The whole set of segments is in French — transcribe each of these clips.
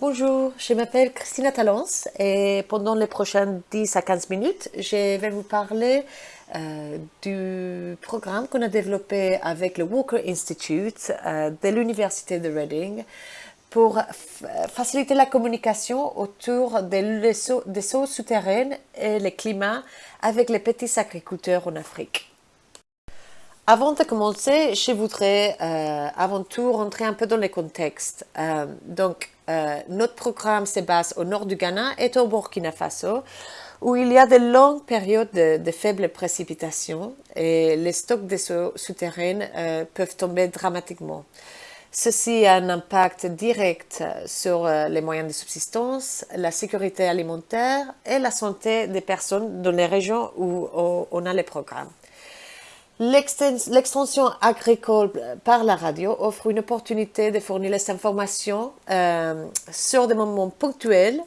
Bonjour, je m'appelle Christina Talence et pendant les prochaines 10 à 15 minutes, je vais vous parler euh, du programme qu'on a développé avec le Walker Institute euh, de l'Université de Reading pour faciliter la communication autour des, des eaux souterraines et le climat avec les petits agriculteurs en Afrique. Avant de commencer, je voudrais euh, avant tout rentrer un peu dans le contexte. Euh, donc, euh, notre programme se base au nord du Ghana et au Burkina Faso, où il y a de longues périodes de, faibles précipitations et les stocks de eaux souterraines peuvent tomber dramatiquement. Ceci a un impact direct sur les moyens de subsistance, la sécurité alimentaire et la santé des personnes dans les régions où on a les programmes. L'extension agricole par la radio offre une opportunité de fournir les informations euh, sur des moments ponctuels,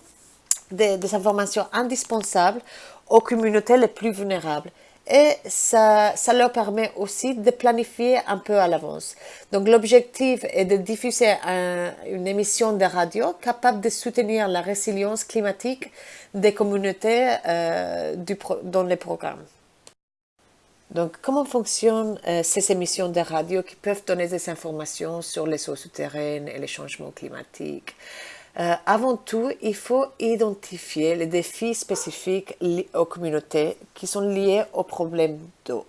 des, informations indispensables aux communautés les plus vulnérables. Et ça, leur permet aussi de planifier un peu à l'avance. Donc l'objectif est de diffuser une émission de radio capable de soutenir la résilience climatique des communautés euh, dans les programmes. Donc, comment fonctionnent euh, ces émissions de radio qui peuvent donner des informations sur les eaux souterraines et les changements climatiques? Euh, Avant tout, il faut identifier les défis spécifiques aux communautés qui sont liés aux problèmes d'eau.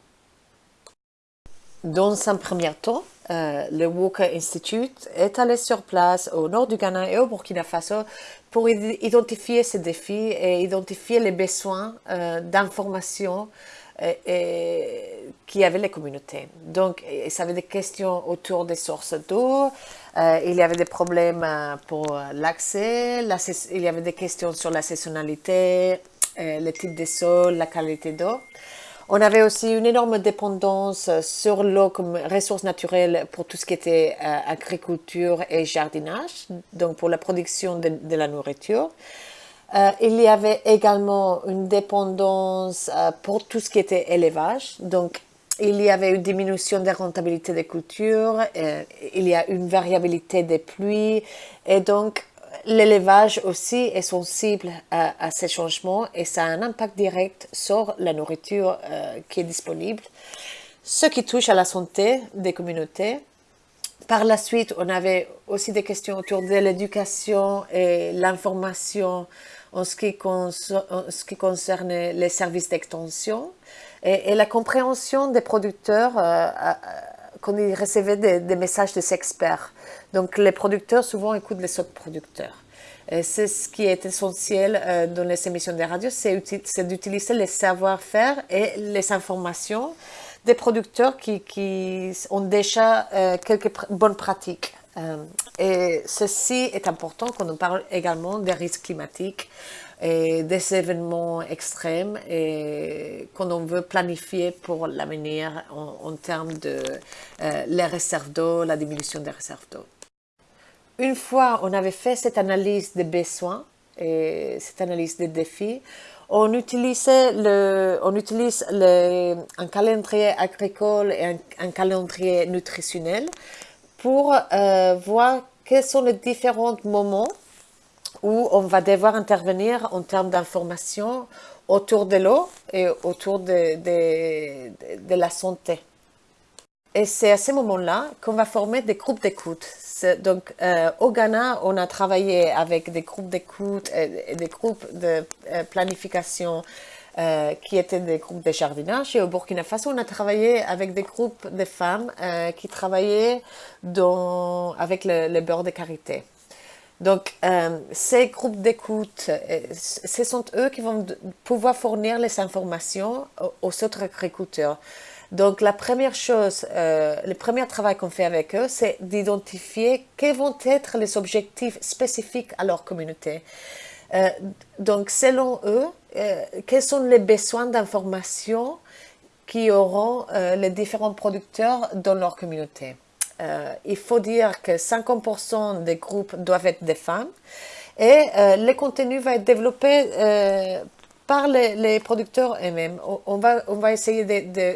Dans un premier temps, euh, le Walker Institute est allé sur place au nord du Ghana et au Burkina Faso pour identifier ces défis et identifier les besoins d'informations et, qui avait les communautés. Donc, ça avait des questions autour des sources d'eau, euh, il y avait des problèmes euh, pour l'accès, il y avait des questions sur la saisonnalité, euh, le type de sol, la qualité d'eau. On avait aussi une énorme dépendance sur l'eau comme ressource naturelle pour tout ce qui était agriculture et jardinage, donc pour la production de la nourriture. Euh, il y avait également une dépendance euh, pour tout ce qui était élevage. Donc, il y avait une diminution de rentabilité des cultures, euh, il y a une variabilité des pluies et donc l'élevage aussi est sensible à, ces changements et ça a un impact direct sur la nourriture qui est disponible, ce qui touche à la santé des communautés. Par la suite, on avait aussi des questions autour de l'éducation et l'information en ce qui, concerne les services d'extension et, la compréhension des producteurs euh, ils recevaient des, messages des experts. Donc les producteurs souvent écoutent les autres producteurs. C'est ce qui est essentiel euh, dans les émissions de radio, c'est d'utiliser les savoir-faire et les informations des producteurs qui, ont déjà euh, quelques bonnes pratiques. Euh, et ceci est important quand on parle également des risques climatiques des événements extrêmes et quand on veut planifier pour l'avenir en, termes de euh, les réserves d'eau, la diminution des réserves d'eau. Une fois on avait fait cette analyse des besoins et cette analyse des défis, on, utilisait le, on utilise le, un calendrier agricole et un, un calendrier nutritionnel pour euh, voir quels sont les différents moments où on va devoir intervenir en termes d'information autour de l'eau et autour de, la santé. Et c'est à ce moment-là qu'on va former des groupes d'écoute. Donc, euh, au Ghana, on a travaillé avec des groupes d'écoute et des groupes de euh, planification euh, qui étaient des groupes de jardinage. Et au Burkina Faso, on a travaillé avec des groupes de femmes qui travaillaient avec le, beurre de karité. Donc, euh, ces groupes d'écoute, ce sont eux qui vont pouvoir fournir les informations aux autres agriculteurs. Donc, la première chose, le premier travail qu'on fait avec eux, c'est d'identifier quels vont être les objectifs spécifiques à leur communauté. Euh, donc, selon eux, euh, quels sont les besoins d'information qui auront euh, les différents producteurs dans leur communauté. Il faut dire que 50% des groupes doivent être des femmes et le contenu va être développé par les, producteurs eux-mêmes. On va, on va essayer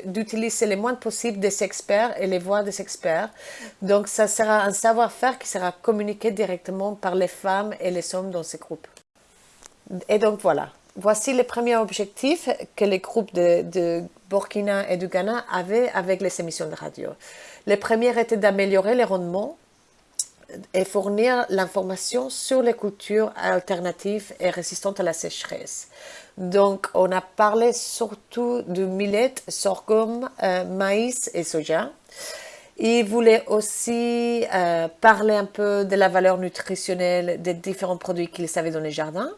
d'utiliser le moins possible des experts et les voix des experts. Donc, ça sera un savoir-faire qui sera communiqué directement par les femmes et les hommes dans ces groupes. Et donc, voilà. Voici les premiers objectifs que les groupes de, Burkina et du Ghana avaient avec les émissions de radio. Le premier était d'améliorer les rendements et fournir l'information sur les cultures alternatives et résistantes à la sécheresse. Donc, on a parlé surtout de millet, sorghum, euh, maïs et soja. Il voulait aussi euh, parler un peu de la valeur nutritionnelle des différents produits qu'ils avaient dans les jardins.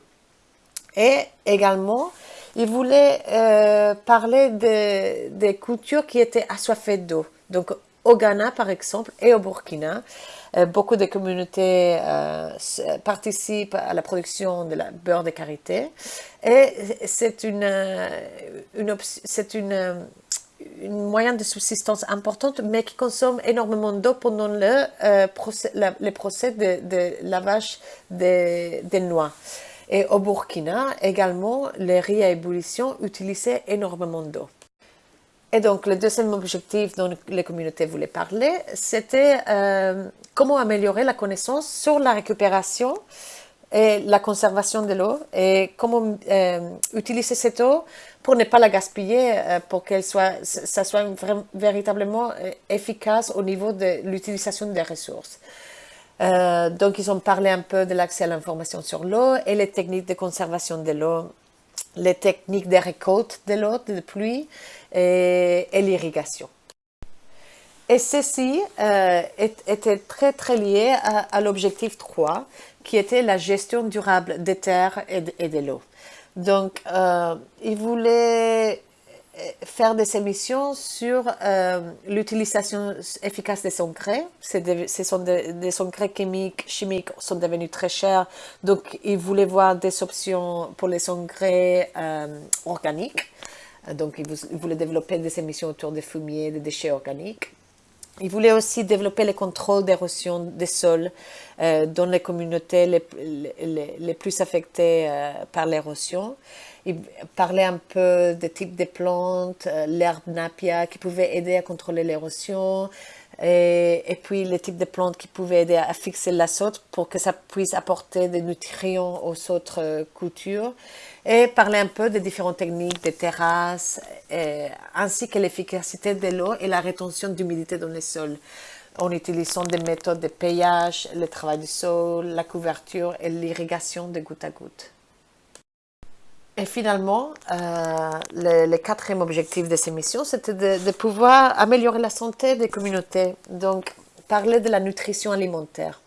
Et également, il voulait euh, parler des cultures qui étaient assoiffées d'eau. Donc, au Ghana, par exemple, et au Burkina, euh, beaucoup de communautés euh, participent à la production de la beurre de karité. Et c'est une, moyen de subsistance importante, mais qui consomme énormément d'eau pendant le, procès, les procès de, lavage des noix. Et au Burkina, également, les riz à ébullition utilisaient énormément d'eau. Et donc, le deuxième objectif dont les communautés voulaient parler, c'était euh, comment améliorer la connaissance sur la récupération et la conservation de l'eau et comment euh, utiliser cette eau pour ne pas la gaspiller, euh, pour qu'elle soit, ça soit véritablement efficace au niveau de l'utilisation des ressources. Donc, ils ont parlé un peu de l'accès à l'information sur l'eau et les techniques de conservation de l'eau, les techniques de récolte de l'eau, de pluie, et, l'irrigation. Et ceci euh, était très très lié à, l'objectif 3, qui était la gestion durable des terres et de, l'eau. Donc, euh, il voulait euh, faire des émissions sur l'utilisation efficace des engrais. ce sont des, engrais chimiques, chimiques sont devenus très chers, donc il voulait voir des options pour les engrais organiques. Euh, donc, il voulait développer des émissions autour des fumiers, des déchets organiques. Il voulait aussi développer le contrôle d'érosion des sols euh, dans les communautés les, plus affectées euh, par l'érosion. Il parlait un peu des types de plantes, l'herbe napia qui pouvait aider à contrôler l'érosion, et, puis les types de plantes qui pouvaient aider à fixer l'azote pour que ça puisse apporter des nutriments aux autres cultures et parler un peu des différentes techniques des terrasses, ainsi que l'efficacité de l'eau et la rétention d'humidité dans les sols, en utilisant des méthodes de paillage, le travail du sol, la couverture et l'irrigation de goutte à goutte. Et finalement, euh, le, quatrième objectif de ces missions, c'était de, pouvoir améliorer la santé des communautés. Donc, parler de la nutrition alimentaire,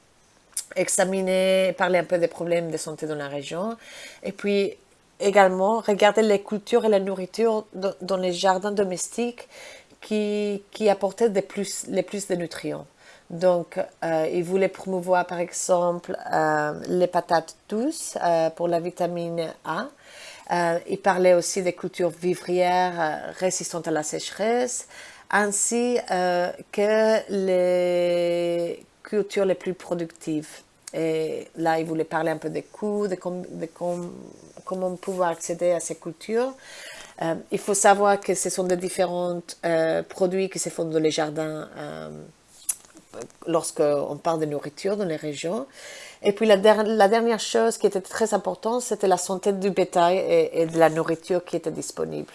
examiner, parler un peu des problèmes de santé dans la région, et puis également regarder les cultures et la nourriture dans les jardins domestiques qui, qui apportaient des plus, les plus de nutriments. Donc, euh, il voulait promouvoir par exemple euh, les patates douces pour la vitamine A. il parlait aussi des cultures vivrières résistantes à la sécheresse, ainsi que les cultures les plus productives. Et là, il voulait parler un peu des coûts, de, de, comment pouvoir accéder à ces cultures. Euh, il faut savoir que ce sont des différents euh, produits qui se font dans les jardins euh, lorsqu'on parle de nourriture dans les régions. Et puis la, dernière chose qui était très importante, c'était la santé du bétail et, et, de la nourriture qui était disponible.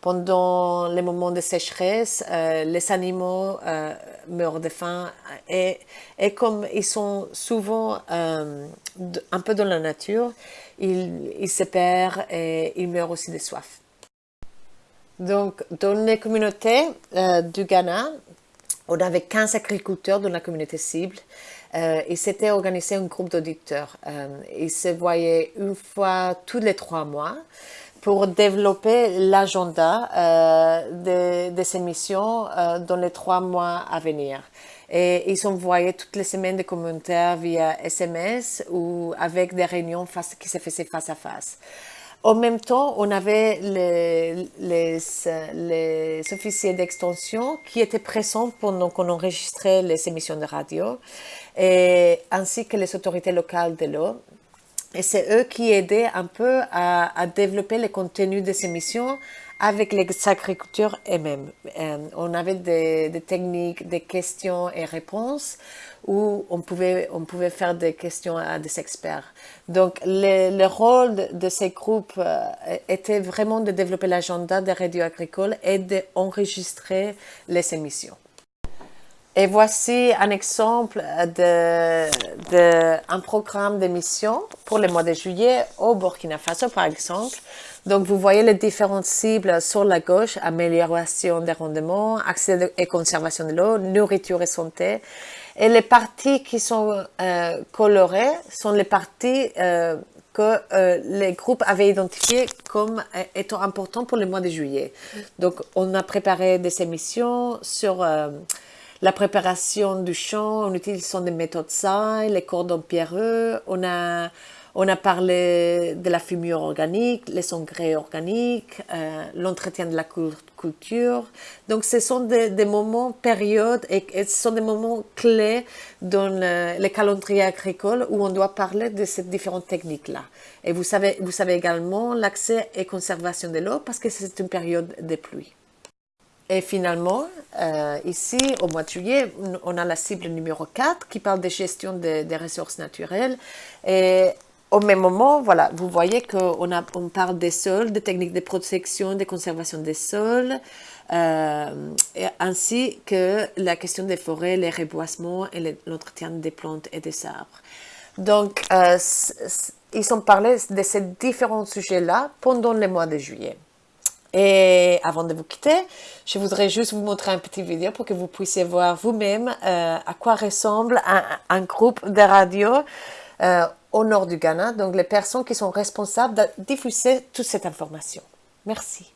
Pendant les moments de sécheresse, euh, les animaux euh, meurent de faim et, et, comme ils sont souvent euh, un peu dans la nature, ils, ils se perdent et ils meurent aussi de soif. Donc, dans les communautés du Ghana, on avait 15 agriculteurs dans la communauté cible. Euh, ils s'étaient organisé un groupe d'auditeurs. ils se voyaient une fois tous les trois mois pour développer l'agenda euh, des émissions euh, dans les trois mois à venir. Et ils envoyaient toutes les semaines des commentaires via SMS ou avec des réunions qui se faisaient face à face. En même temps, on avait les, les, les officiers d'extension qui étaient présents pendant qu'on enregistrait les émissions de radio, ainsi que les autorités locales de l'eau Et c'est eux qui aidaient un peu à, développer le contenu de ces missions avec les agriculteurs eux-mêmes. Euh, on avait des, techniques, des questions et réponses où on pouvait, on pouvait faire des questions à des experts. Donc, le, rôle de, ces groupes euh, était vraiment de développer l'agenda des radios agricoles et d'enregistrer les émissions. Et voici un exemple d'un de, programme d'émission pour le mois de juillet au Burkina Faso, par exemple. Donc, vous voyez les différentes cibles sur la gauche, amélioration des rendements, accès et conservation de l'eau, nourriture et santé. Et les parties qui sont euh, colorées sont les parties euh, que euh, les groupes avaient identifiées comme étant importantes pour le mois de juillet. Donc, on a préparé des émissions sur la préparation du champ en utilisant des méthodes saines, les cordons pierreux. On a, on a parlé de la fumure organique, les engrais organiques, euh, l'entretien de la culture. Donc, ce sont des, moments, périodes, et, ce sont des moments clés dans le, le, calendrier agricole où on doit parler de ces différentes techniques-là. Et vous savez, vous savez également l'accès et conservation de l'eau parce que c'est une période de pluie. Et finalement, euh, ici, au mois de juillet, on a la cible numéro 4 qui parle de gestion des ressources naturelles. Et au même moment, voilà, vous voyez qu'on on parle des sols, des techniques de protection, de conservation des sols, euh, ainsi que la question des forêts, les reboisements et l'entretien des plantes et des arbres. Donc, euh, ils ont parlé de ces différents sujets-là pendant le mois de juillet. Et avant de vous quitter, je voudrais juste vous montrer un petit vidéo pour que vous puissiez voir vous-même euh, à quoi ressemble un, groupe de radio au nord du Ghana, donc les personnes qui sont responsables de diffuser toute cette information. Merci.